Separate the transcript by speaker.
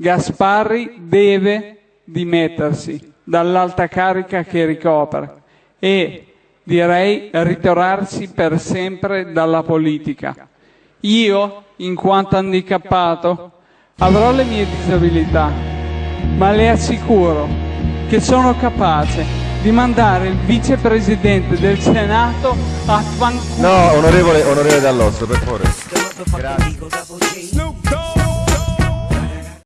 Speaker 1: Gasparri deve dimettersi dall'alta carica che ricopre e direi ritirarsi per sempre dalla politica. Io, in quanto handicappato, avrò le mie disabilità, ma le assicuro che sono capace di mandare il vicepresidente del Senato a fanculo.
Speaker 2: No, onorevole, onorevole Dall'Osso, per favore.
Speaker 3: Grazie.